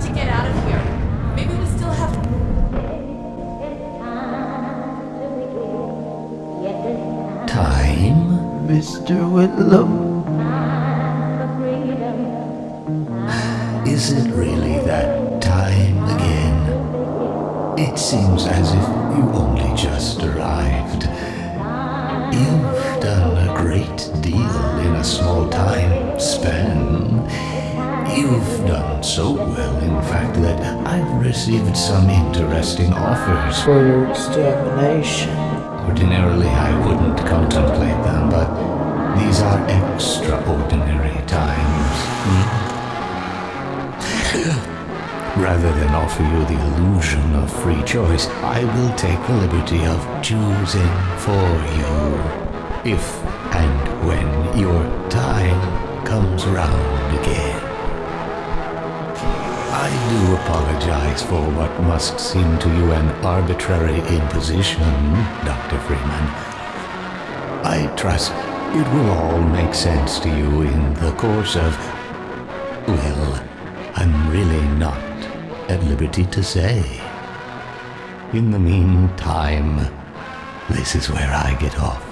got to get out of here. Maybe we still have. Time? Dr. Freeman. Is it really that time again? It seems as if you only just arrived. You've done a great deal in a small time span. You've done so well, in fact, that I've received some interesting offers. For your extermination. Ordinarily, I wouldn't contemplate them, but these are extraordinary times. Hmm? Rather than offer you the illusion of free choice, I will take the liberty of choosing for you. If and when your time comes round again. I do apologize for what must seem to you an arbitrary imposition, Dr. Freeman. I trust it will all make sense to you in the course of. Well, I'm really not at liberty to say. In the meantime, this is where I get off.